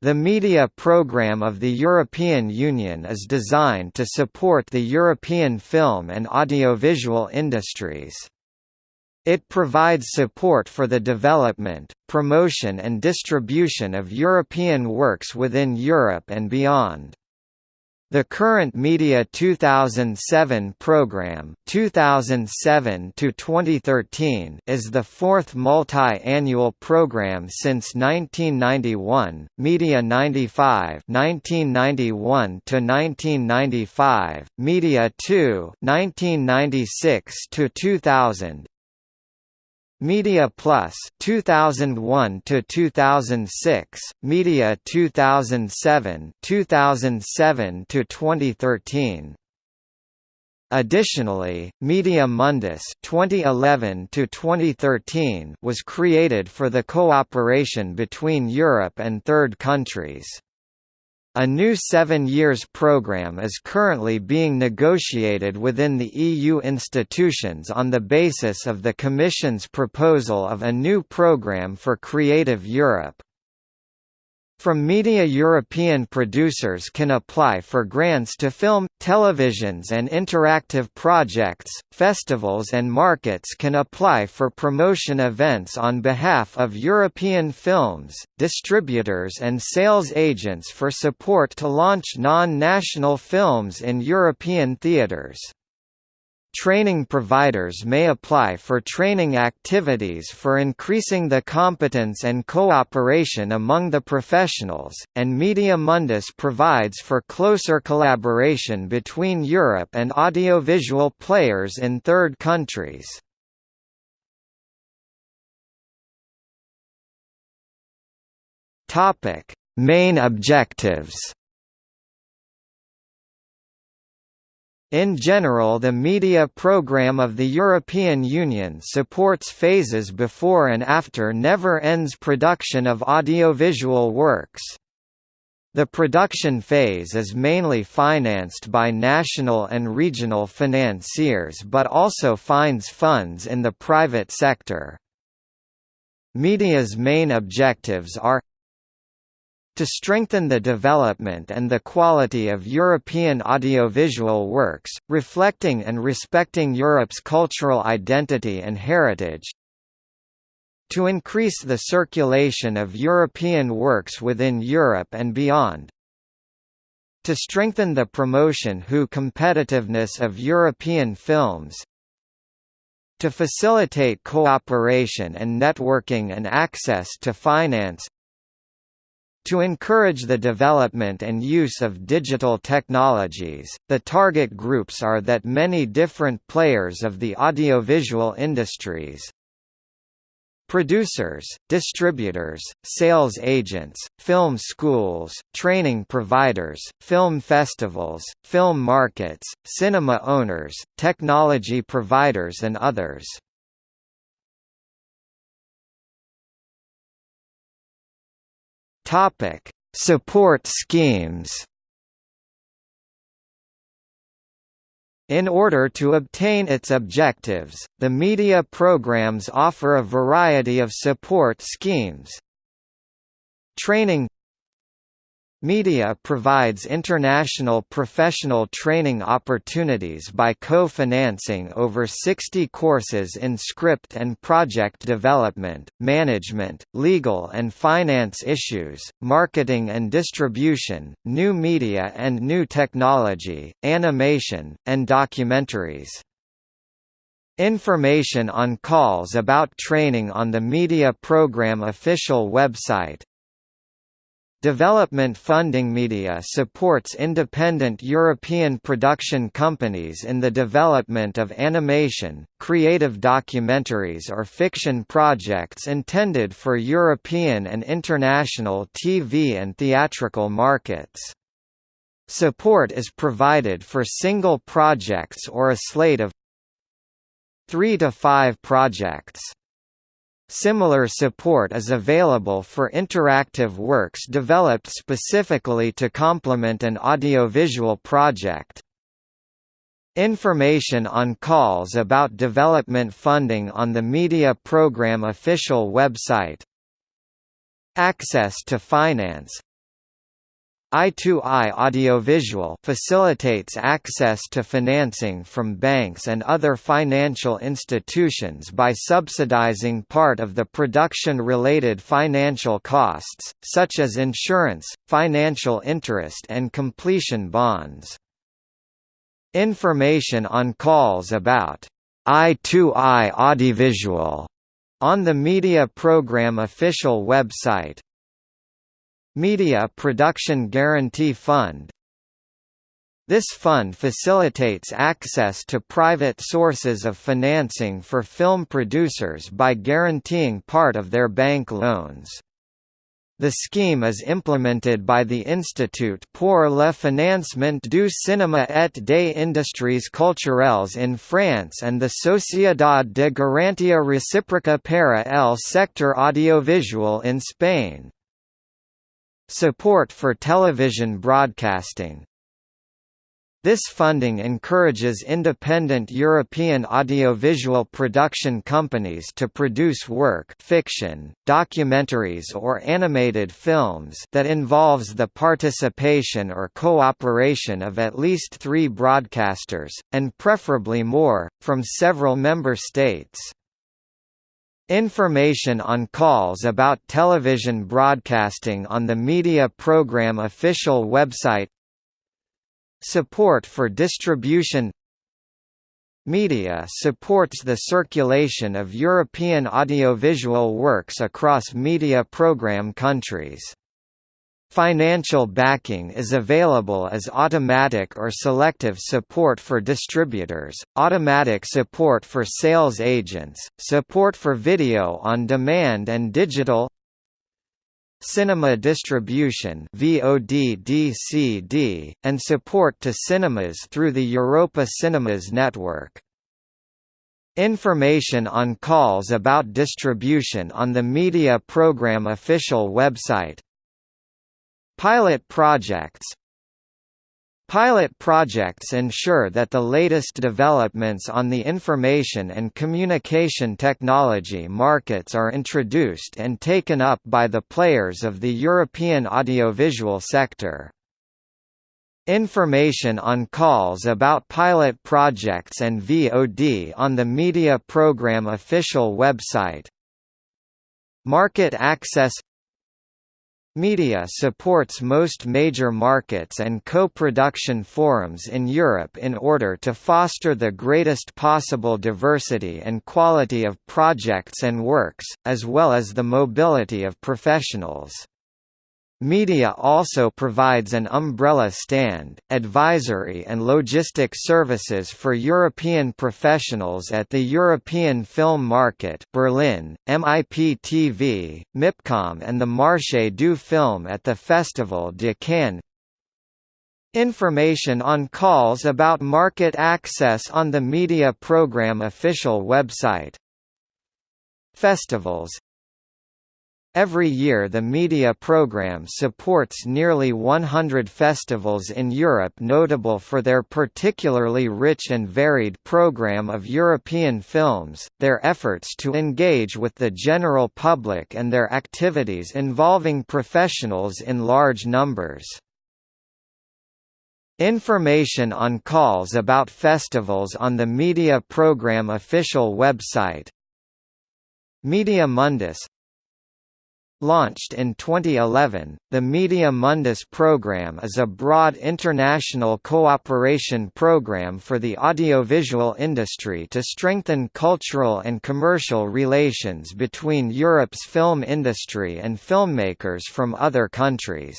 The media programme of the European Union is designed to support the European film and audiovisual industries. It provides support for the development, promotion and distribution of European works within Europe and beyond. The current Media 2007 program 2007 to 2013 is the fourth multi-annual program since 1991. Media 95 1991 to 1995, Media 2 1996 to 2000, Media Plus 2001 to 2006, Media 2007, 2007 to 2013. Additionally, Media Mundus 2011 to 2013 was created for the cooperation between Europe and third countries. A new seven years programme is currently being negotiated within the EU institutions on the basis of the Commission's proposal of a new programme for Creative Europe. From media European producers can apply for grants to film, televisions and interactive projects, festivals and markets can apply for promotion events on behalf of European films, distributors and sales agents for support to launch non-national films in European theaters. Training providers may apply for training activities for increasing the competence and cooperation among the professionals, and Media Mundus provides for closer collaboration between Europe and audiovisual players in third countries. Main objectives In general the media programme of the European Union supports phases before and after never-ends production of audiovisual works. The production phase is mainly financed by national and regional financiers but also finds funds in the private sector. Media's main objectives are to strengthen the development and the quality of European audiovisual works, reflecting and respecting Europe's cultural identity and heritage, to increase the circulation of European works within Europe and beyond, to strengthen the promotion who competitiveness of European films, to facilitate cooperation and networking and access to finance to encourage the development and use of digital technologies, the target groups are that many different players of the audiovisual industries, producers, distributors, sales agents, film schools, training providers, film festivals, film markets, cinema owners, technology providers and others. Topic: Support schemes. In order to obtain its objectives, the media programs offer a variety of support schemes. Training Media provides international professional training opportunities by co-financing over 60 courses in script and project development, management, legal and finance issues, marketing and distribution, new media and new technology, animation, and documentaries. Information on calls about training on the Media Program official website Development Funding Media supports independent European production companies in the development of animation, creative documentaries or fiction projects intended for European and international TV and theatrical markets. Support is provided for single projects or a slate of three to five projects. Similar support is available for interactive works developed specifically to complement an audiovisual project. Information on calls about development funding on the Media Program official website Access to finance I2I Audiovisual facilitates access to financing from banks and other financial institutions by subsidizing part of the production-related financial costs, such as insurance, financial interest and completion bonds. Information on calls about I2I Audiovisual on the Media Program official website Media Production Guarantee Fund This fund facilitates access to private sources of financing for film producers by guaranteeing part of their bank loans. The scheme is implemented by the Institut pour le financement du cinéma et des industries culturelles in France and the Sociedad de Garantía Recíproca para el sector audiovisual in Spain. Support for television broadcasting this funding encourages independent European audiovisual production companies to produce work fiction, documentaries or animated films that involves the participation or cooperation of at least three broadcasters, and preferably more, from several member states. Information on calls about television broadcasting on the Media Program official website Support for distribution Media supports the circulation of European audiovisual works across media program countries. Financial backing is available as automatic or selective support for distributors, automatic support for sales agents, support for video on demand and digital cinema distribution VOD DCD, and support to cinemas through the Europa Cinemas network. Information on calls about distribution on the Media Program official website Pilot projects Pilot projects ensure that the latest developments on the information and communication technology markets are introduced and taken up by the players of the European audiovisual sector. Information on calls about pilot projects and VOD on the Media Program official website Market access Media supports most major markets and co-production forums in Europe in order to foster the greatest possible diversity and quality of projects and works, as well as the mobility of professionals. Media also provides an umbrella stand, advisory and logistic services for European professionals at the European Film Market Berlin, MIP-TV, MIPCOM and the Marché du Film at the Festival de Cannes. Information on calls about market access on the Media Program official website. Festivals Every year the media program supports nearly 100 festivals in Europe notable for their particularly rich and varied program of European films, their efforts to engage with the general public and their activities involving professionals in large numbers. Information on calls about festivals on the Media Program official website Media Mundus Launched in 2011, the Media Mundus program is a broad international cooperation program for the audiovisual industry to strengthen cultural and commercial relations between Europe's film industry and filmmakers from other countries.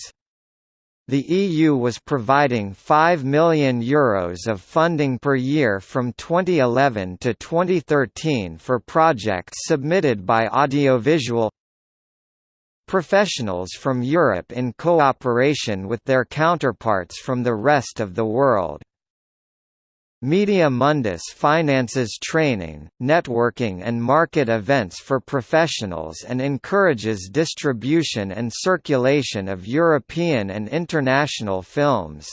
The EU was providing €5 million Euros of funding per year from 2011 to 2013 for projects submitted by audiovisual professionals from Europe in cooperation with their counterparts from the rest of the world. Media Mundus finances training, networking and market events for professionals and encourages distribution and circulation of European and international films.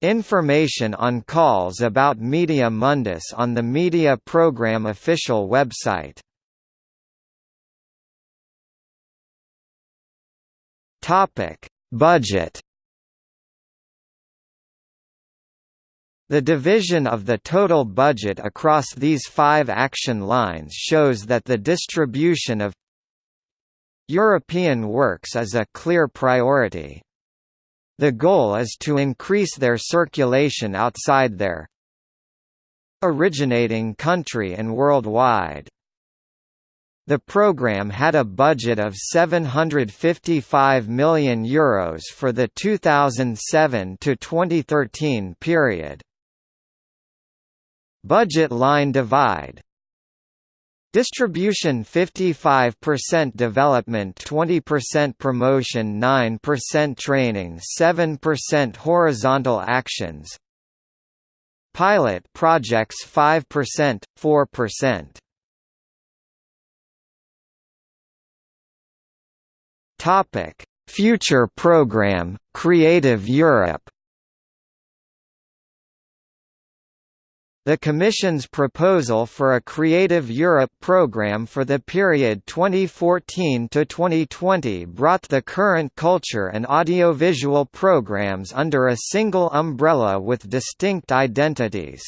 Information on calls about Media Mundus on the Media Program official website Topic: Budget The division of the total budget across these five action lines shows that the distribution of European works is a clear priority. The goal is to increase their circulation outside their originating country and worldwide. The program had a budget of €755 million Euros for the 2007 to 2013 period. Budget line divide. Distribution 55% development 20% promotion 9% training 7% horizontal actions. Pilot projects 5%, 4% Topic: Future program, Creative Europe The Commission's proposal for a Creative Europe programme for the period 2014 to 2020 brought the current culture and audiovisual programmes under a single umbrella with distinct identities.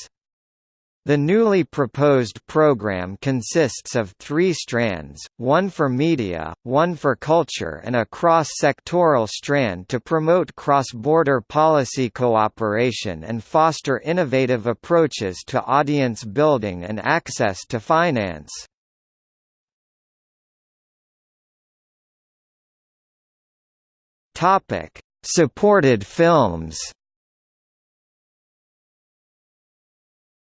The newly proposed program consists of three strands, one for media, one for culture and a cross-sectoral strand to promote cross-border policy cooperation and foster innovative approaches to audience building and access to finance. Supported films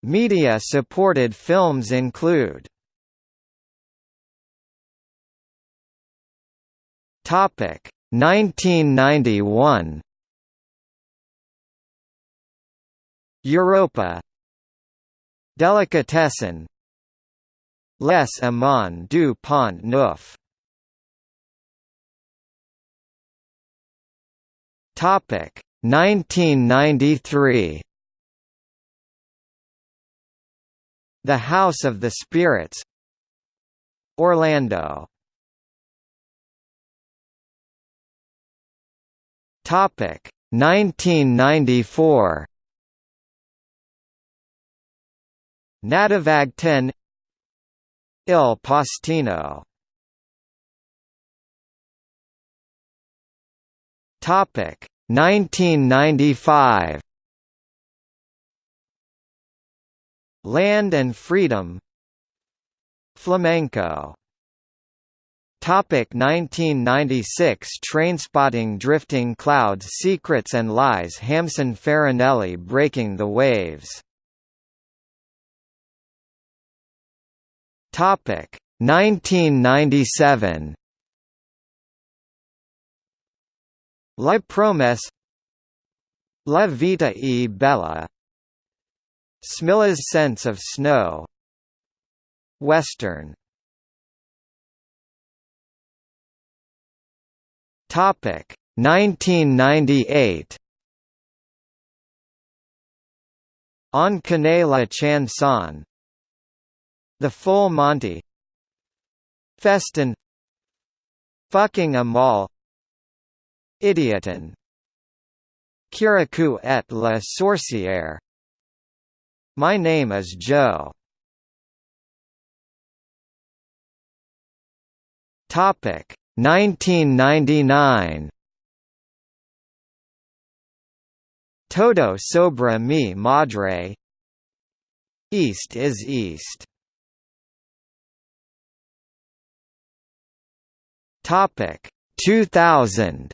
Media-supported films include Topic 1991 Europa Delicatessen Les Amants du Pont Neuf Topic 1993 The House of the Spirits Orlando. Topic 1994 Nattevagten Il Postino. Topic 1995 Land and Freedom Flamenco. Topic 1996 Trainspotting Drifting Clouds Secrets and Lies Hamsun Farinelli Breaking the Waves. Topic 1997 La Promesse La Vita e Bella Smilla's sense of snow. Western. Topic 1998 On connaît la chanson The Full Monty. Festen. Fucking Amal. Idioterne. Kirikou et la sorcière my name is Joe. Topic 1999. Todo sobre mi madre. East is east. Topic 2000.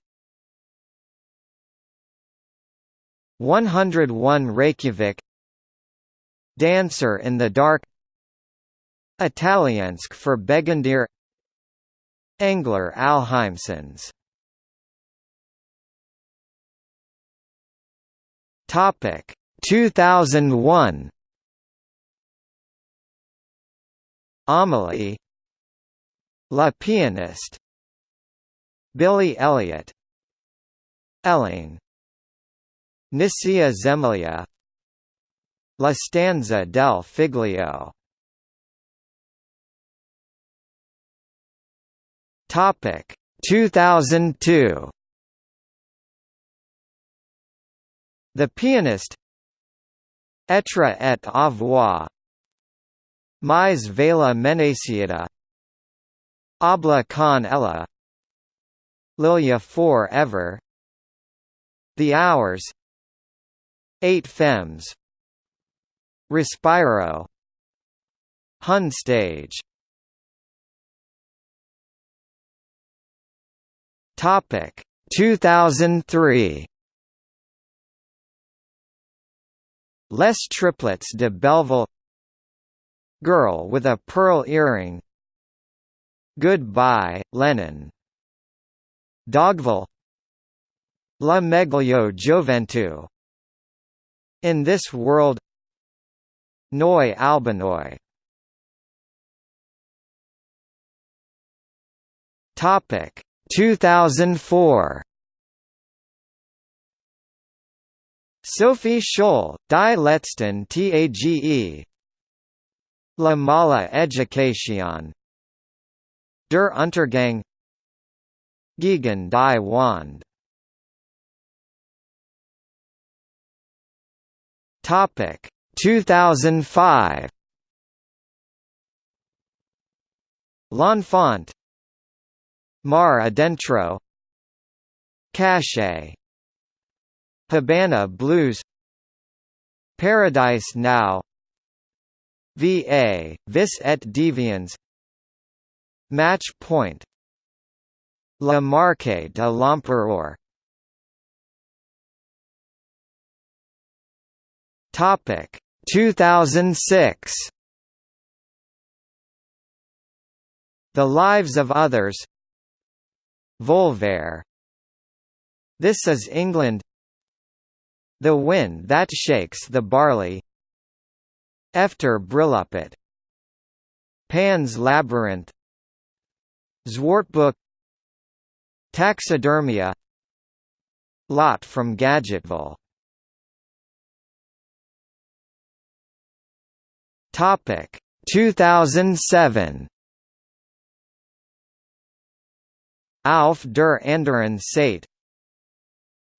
101 Reykjavik Dancer in the Dark Italiensk for Begyndere Englar Alheimsins Topic 2001 Amelie La Pianiste Billy Elliot Elling Nisia Zemlya La stanza del Figlio. Topic 2002 The pianist Etre et avoir Mais vela menacida Hable con ella. Lilja for ever The Hours. Eight Femmes Respiro. Hundstage. Topic. 2003 Les Triplettes de Belleville. Girl with a Pearl Earring. Goodbye, Lenin Dogville. La Meglio Gioventù. In This World Nói albínói Topic 2004 Sophie Scholl, Die letzten Tage La Mala Educación. Der Untergang. Gegen die Wand. Topic 2005 L'Enfant. Mar Adentro. Cache Habana Blues. Paradise Now. VA, Vis et Deviens Match Point. La Marche de l'Empereur. Topic 2006 The Lives of Others. Volver. This is England. The Wind That Shakes the Barley. Efter Brylluppet Pan's Labyrinth. Zwartboek Taxidermia. Lot from Gadgetville Topic. 2007 Auf der anderen Seite.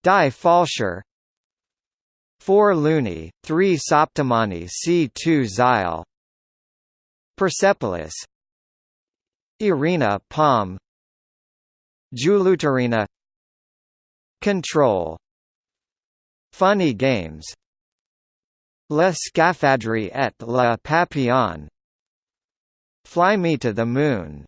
Die Fälscher. 4 Luni, 3 Săptămâni C2 Zile Persepolis. Irina Palm. Julutarina Control. Funny Games Le Scaphandre et le Papillon. Fly Me to the Moon.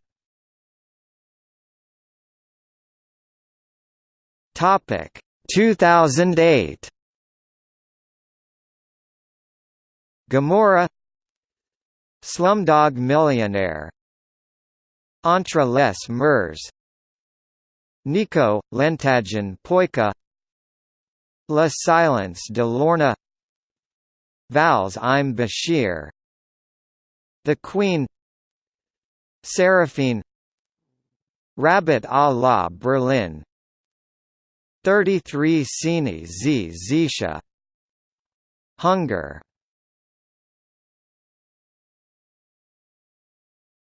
Topic 2008 Gomorrah Slumdog Millionaire. Entre les Murs Nico, Lentäjän Poika La Silence de Lorna Vals im Bashir The Queen. Seraphine. Rabbit a la Berlin. 33 sceny z życia. Hunger.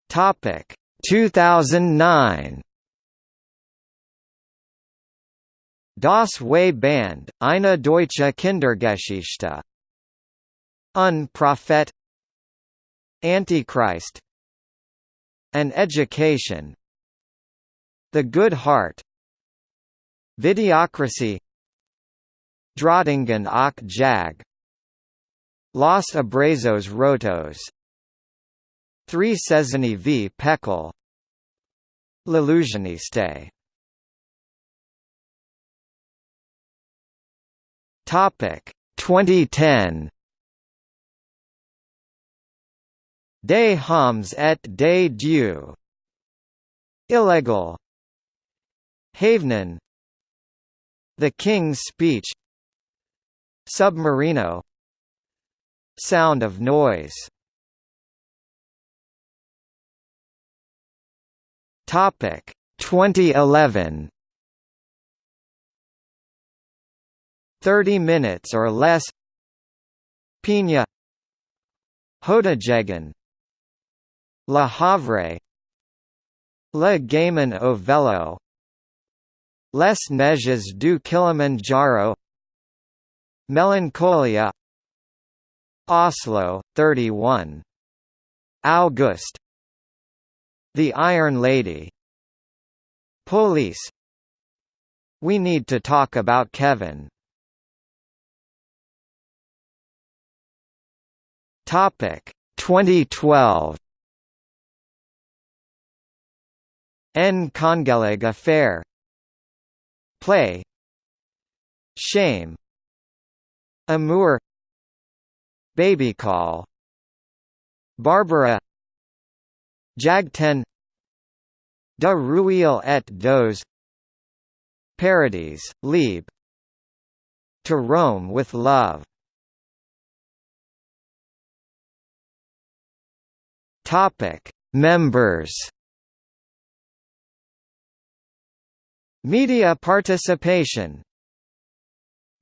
Topic. 2009 Das weiße Band, eine deutsche Kindergeschichte. Un prophète Antichrist An Education. The Good Heart Videocracy Drottningen och Jag Los Abrazos Rotos 3 Cezanne v Pekel L'illusioniste Topic 2010 Des hommes et des dieux Illegal. Hævnen the King's Speech. Submarino. Sound of Noise. Topic. 2011 30 minutes or less. Pina. Hodejegerne La Havre Le Gaiman Ovello Les Neiges du Kilimanjaro Melancholia Oslo, 31. August The Iron Lady Polisse We need to talk about Kevin Topic 2012 En Kongelig Affære. Play. Shame. Amour. Baby Call. Barbara. Jagten. De rouille et d'os Paradies, Liebe. To Rome with Love. Topic: Members. Media participation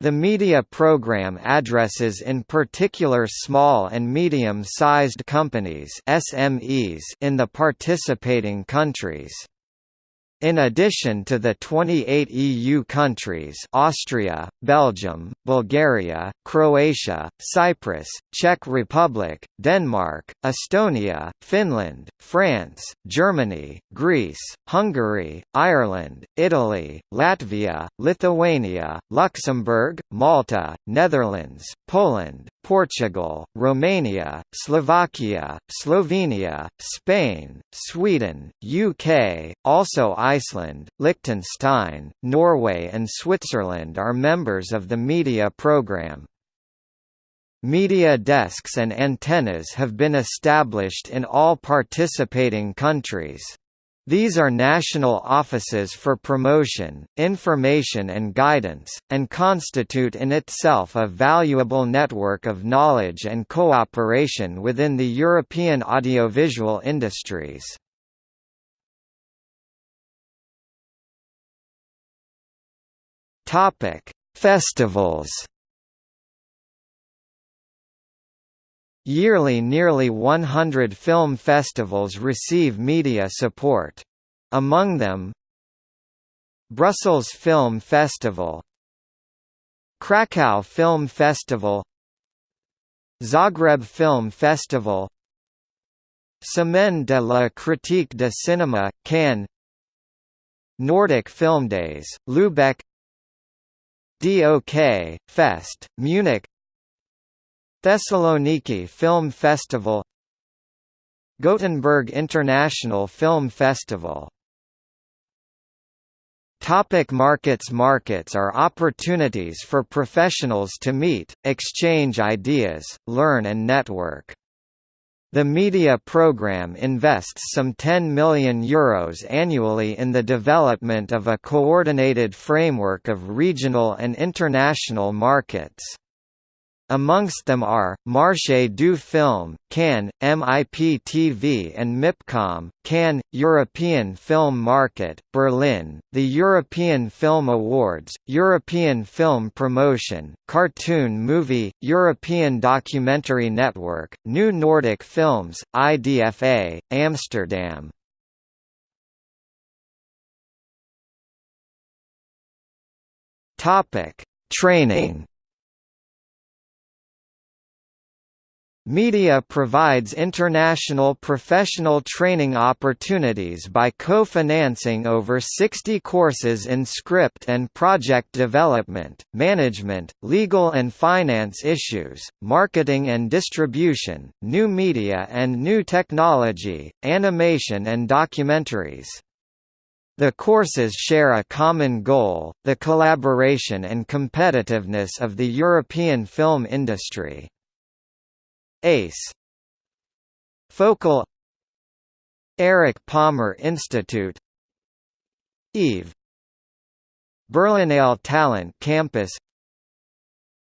the media program addresses in particular small and medium-sized companies SMEs in the participating countries. In addition to the 28 EU countries Austria, Belgium, Bulgaria, Croatia, Cyprus, Czech Republic, Denmark, Estonia, Finland, France, Germany, Greece, Hungary, Ireland, Italy, Latvia, Lithuania, Luxembourg, Malta, Netherlands, Poland, Portugal, Romania, Slovakia, Slovenia, Spain, Sweden, UK, also Iceland, Liechtenstein, Norway and Switzerland are members of the media program. Media desks and antennas have been established in all participating countries. These are national offices for promotion, information and guidance, and constitute in itself a valuable network of knowledge and cooperation within the European audiovisual industries. Festivals Yearly nearly 100 film festivals receive media support. Among them Brussels Film Festival Krakow Film Festival Zagreb Film Festival Semaine de la critique de cinéma, Cannes Nordic Film Days, Lübeck DOK, Fest, Munich Thessaloniki Film Festival Gothenburg International Film Festival Topic markets Markets are opportunities for professionals to meet, exchange ideas, learn and network. The media program invests some €10 million Euros annually in the development of a coordinated framework of regional and international markets. Amongst them are, Marché du Film, Cannes, MIP-TV and MIPCOM, Cannes, European Film Market, Berlin, the European Film Awards, European Film Promotion, Cartoon Movie, European Documentary Network, New Nordic Films, IDFA, Amsterdam. Training Media provides international professional training opportunities by co-financing over 60 courses in script and project development, management, legal and finance issues, marketing and distribution, new media and new technology, animation and documentaries. The courses share a common goal, the collaboration and competitiveness of the European film industry. ACE. Focal. Erich Pommer Institut. EAVE. Berlinale Talent Campus.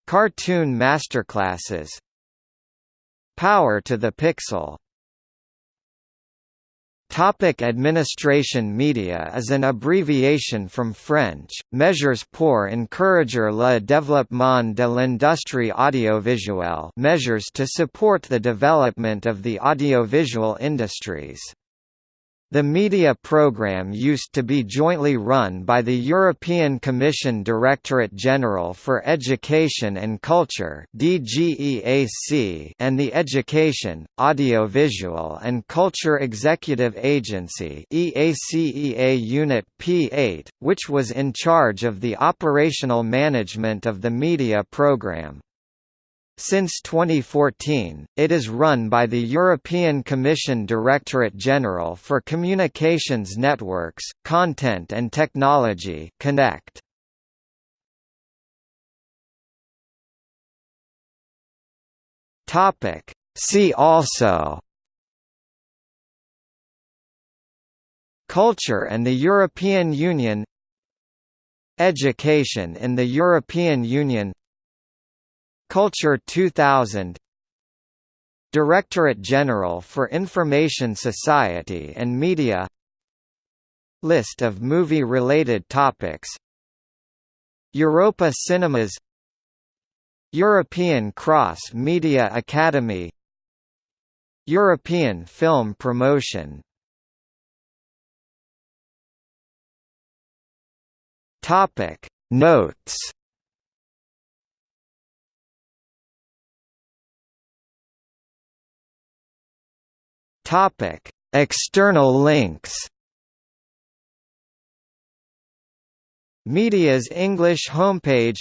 Cartoon Masterclasses. Power to the Pixel Topic administration Media is an abbreviation from French, Mesures pour encourager le développement de l'industrie audiovisuelle measures to support the development of the audiovisual industries. The media programme used to be jointly run by the European Commission Directorate General for Education and Culture and the Education, Audiovisual and Culture Executive Agency EACEA Unit P8, which was in charge of the operational management of the media programme. Since 2014, it is run by the European Commission Directorate General for Communications Networks, Content and Technology Connect. Topic See also Culture and the European Union Education in the European Union Culture 2000 Directorate General for Information Society and Media. List of movie-related topics. Europa Cinemas. European Cross Media Academy. European Film Promotion. Notes Topic: External links. Media's English homepage.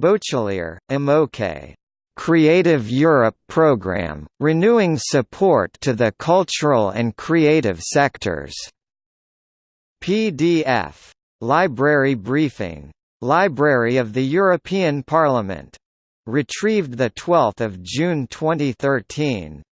Bachelier, Imoke. Creative Europe Programme, renewing support to the cultural and creative sectors. PDF. Library briefing. Library of the European Parliament. Retrieved 12 June 2013.